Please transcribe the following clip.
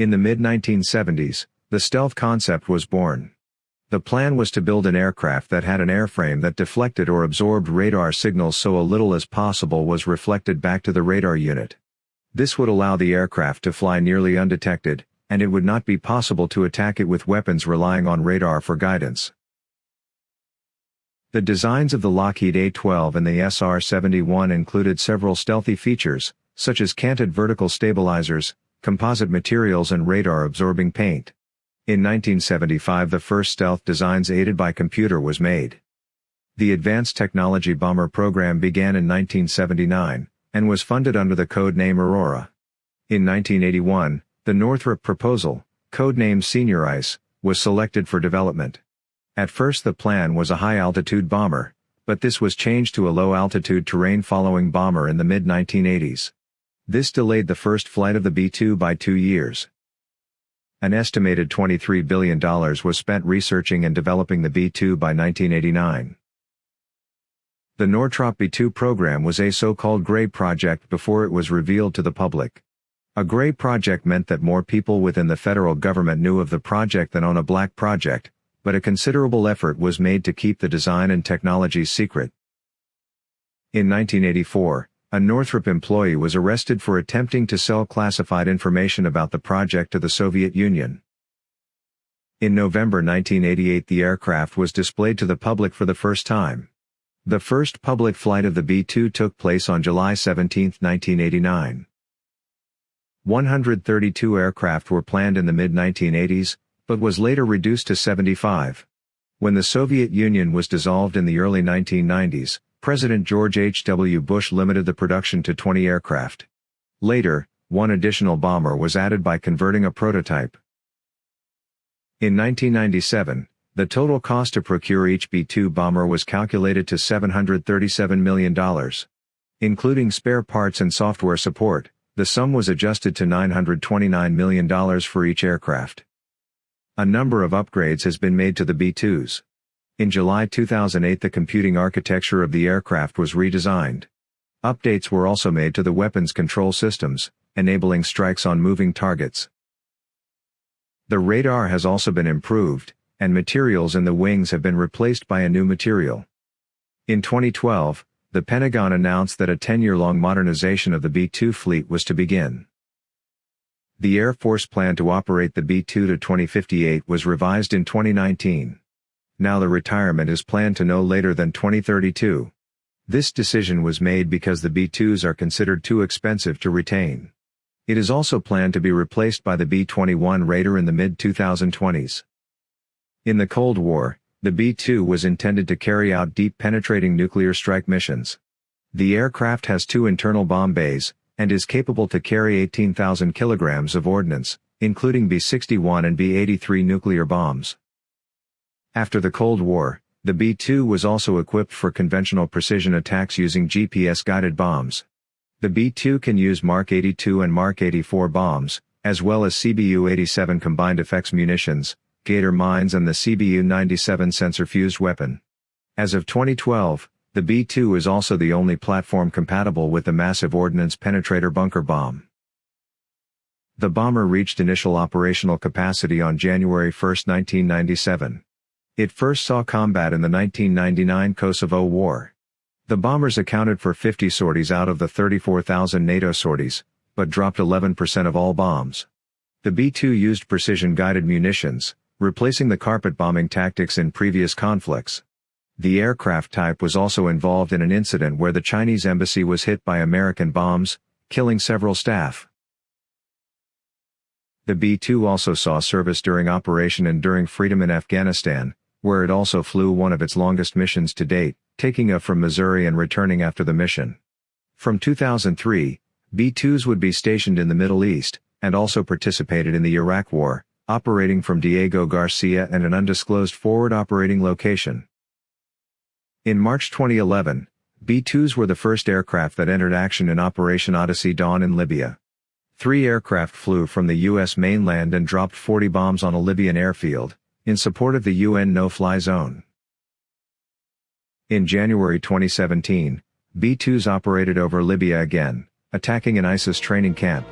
In the mid-1970s, the stealth concept was born. The plan was to build an aircraft that had an airframe that deflected or absorbed radar signals so a little as possible was reflected back to the radar unit. This would allow the aircraft to fly nearly undetected, and it would not be possible to attack it with weapons relying on radar for guidance. The designs of the Lockheed A-12 and the SR-71 included several stealthy features, such as canted vertical stabilizers, composite materials and radar-absorbing paint. In 1975 the first stealth designs aided by computer was made. The Advanced Technology Bomber program began in 1979, and was funded under the code name Aurora. In 1981, the Northrop proposal, codenamed Senior Ice, was selected for development. At first the plan was a high-altitude bomber, but this was changed to a low-altitude terrain-following bomber in the mid-1980s. This delayed the first flight of the B-2 by two years. An estimated $23 billion was spent researching and developing the B-2 by 1989. The Northrop B-2 program was a so-called Gray project before it was revealed to the public. A Gray project meant that more people within the federal government knew of the project than on a black project, but a considerable effort was made to keep the design and technology secret. In 1984, a Northrop employee was arrested for attempting to sell classified information about the project to the Soviet Union. In November 1988 the aircraft was displayed to the public for the first time. The first public flight of the B-2 took place on July 17, 1989. 132 aircraft were planned in the mid-1980s, but was later reduced to 75. When the Soviet Union was dissolved in the early 1990s, President George H. W. Bush limited the production to 20 aircraft. Later, one additional bomber was added by converting a prototype. In 1997, the total cost to procure each B-2 bomber was calculated to $737 million. Including spare parts and software support, the sum was adjusted to $929 million for each aircraft. A number of upgrades has been made to the B-2s. In July 2008 the computing architecture of the aircraft was redesigned. Updates were also made to the weapons control systems, enabling strikes on moving targets. The radar has also been improved, and materials in the wings have been replaced by a new material. In 2012, the Pentagon announced that a 10-year-long modernization of the B-2 fleet was to begin. The Air Force plan to operate the B-2 to 2058 was revised in 2019 now the retirement is planned to no later than 2032. This decision was made because the B-2s are considered too expensive to retain. It is also planned to be replaced by the B-21 Raider in the mid-2020s. In the Cold War, the B-2 was intended to carry out deep penetrating nuclear strike missions. The aircraft has two internal bomb bays, and is capable to carry 18,000 kilograms of ordnance, including B-61 and B-83 nuclear bombs. After the Cold War, the B-2 was also equipped for conventional precision attacks using GPS-guided bombs. The B-2 can use Mark 82 and Mark 84 bombs, as well as CBU-87 combined effects munitions, Gator mines and the CBU-97 sensor-fused weapon. As of 2012, the B-2 is also the only platform compatible with the Massive Ordnance Penetrator bunker bomb. The bomber reached initial operational capacity on January 1, 1997. It first saw combat in the 1999 Kosovo War. The bombers accounted for 50 sorties out of the 34,000 NATO sorties, but dropped 11% of all bombs. The B-2 used precision-guided munitions, replacing the carpet bombing tactics in previous conflicts. The aircraft type was also involved in an incident where the Chinese embassy was hit by American bombs, killing several staff. The B-2 also saw service during Operation Enduring Freedom in Afghanistan, where it also flew one of its longest missions to date, taking off from Missouri and returning after the mission. From 2003, B-2s would be stationed in the Middle East, and also participated in the Iraq War, operating from Diego Garcia and an undisclosed forward operating location. In March 2011, B-2s were the first aircraft that entered action in Operation Odyssey Dawn in Libya. Three aircraft flew from the U.S. mainland and dropped 40 bombs on a Libyan airfield, in support of the UN no-fly zone. In January 2017, B-2s operated over Libya again, attacking an ISIS training camp.